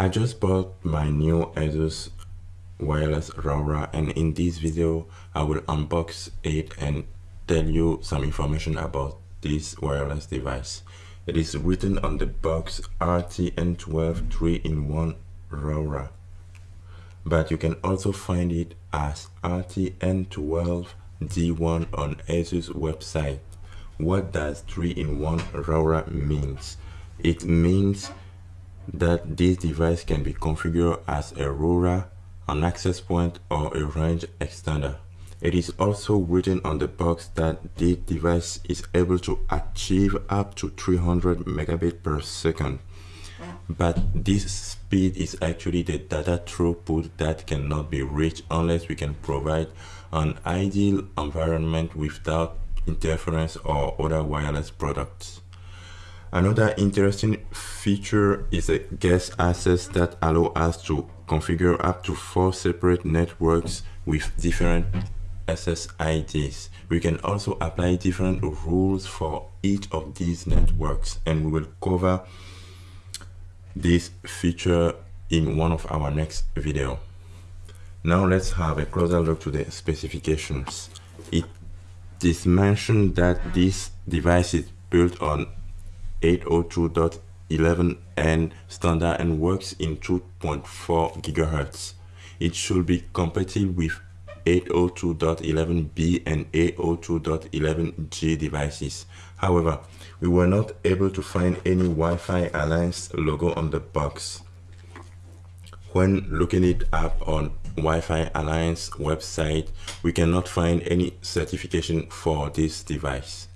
I just bought my new Asus wireless router and in this video I will unbox it and tell you some information about this wireless device. It is written on the box RTN12 3-in-1 router but you can also find it as RTN12 D1 on Asus website. What does 3-in-1 router means? It means that this device can be configured as a router, an access point or a range extender. It is also written on the box that this device is able to achieve up to 300 megabit per second. But this speed is actually the data throughput that cannot be reached unless we can provide an ideal environment without interference or other wireless products. Another interesting feature is a guest access that allow us to configure up to four separate networks with different SSIDs. We can also apply different rules for each of these networks and we will cover this feature in one of our next video. Now let's have a closer look to the specifications. It is mentioned that this device is built on 802.11n standard and works in 2.4 gigahertz. It should be compatible with 802.11b and 802.11g devices. However, we were not able to find any Wi-Fi Alliance logo on the box. When looking it up on Wi-Fi Alliance website, we cannot find any certification for this device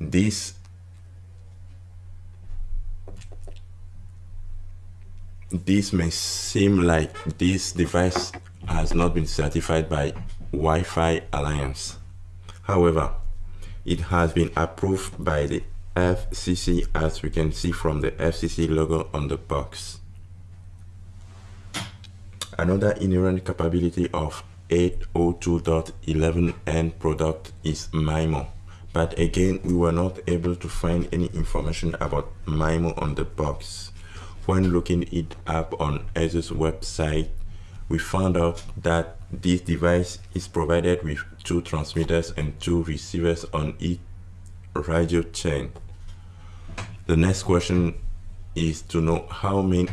this this may seem like this device has not been certified by Wi-Fi Alliance. However, it has been approved by the FCC as we can see from the FCC logo on the box. Another inherent capability of 802.11n product is MIMO but again we were not able to find any information about MIMO on the box. When looking it up on ASUS website, we found out that this device is provided with two transmitters and two receivers on each radio chain. The next question is to know how many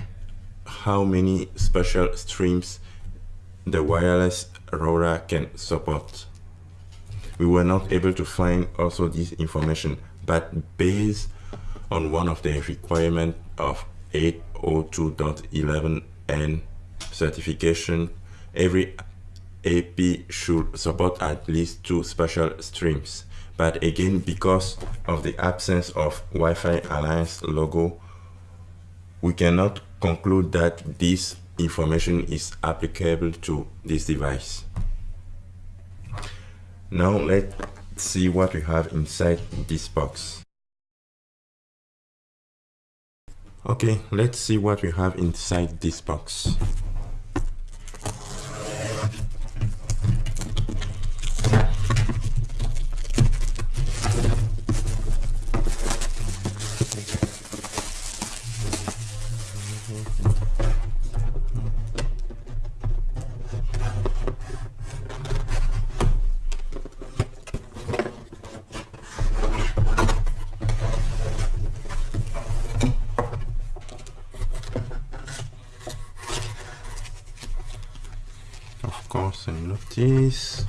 how many spatial streams the wireless router can support we were not able to find also this information. But based on one of the requirement of 802.11n certification every AP should support at least two spatial streams. But again because of the absence of Wi-Fi Alliance logo we cannot conclude that this information is applicable to this device now let's see what we have inside this box. Okay, let's see what we have inside this box. Course and notice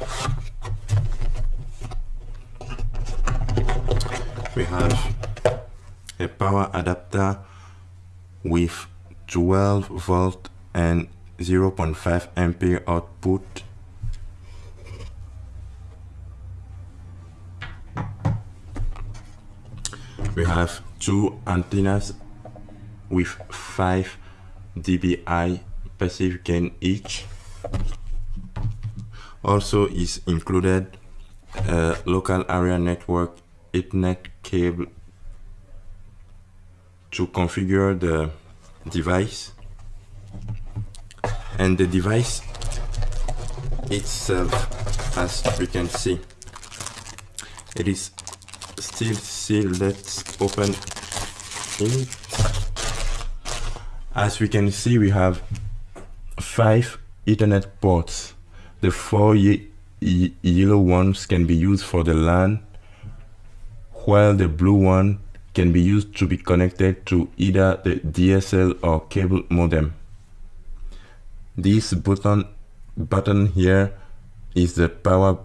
we have a power adapter with 12 volt and 0.5 ampere output. We have two antennas with 5 dBi passive gain each also is included a local area network Ethernet cable to configure the device. And the device itself as we can see it is still sealed. Let's open it. As we can see, we have five Ethernet ports. The four ye ye yellow ones can be used for the LAN, while the blue one can be used to be connected to either the DSL or cable modem. This button, button here is the power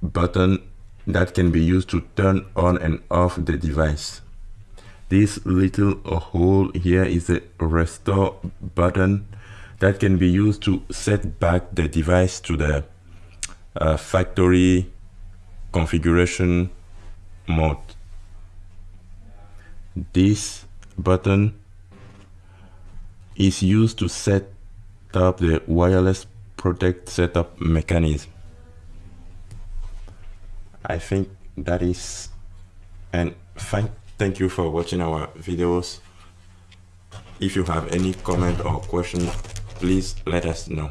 button that can be used to turn on and off the device. This little hole here is the restore button that can be used to set back the device to the uh, factory configuration mode. This button is used to set up the wireless protect setup mechanism. I think that is and thank thank you for watching our videos if you have any comment or question please let us know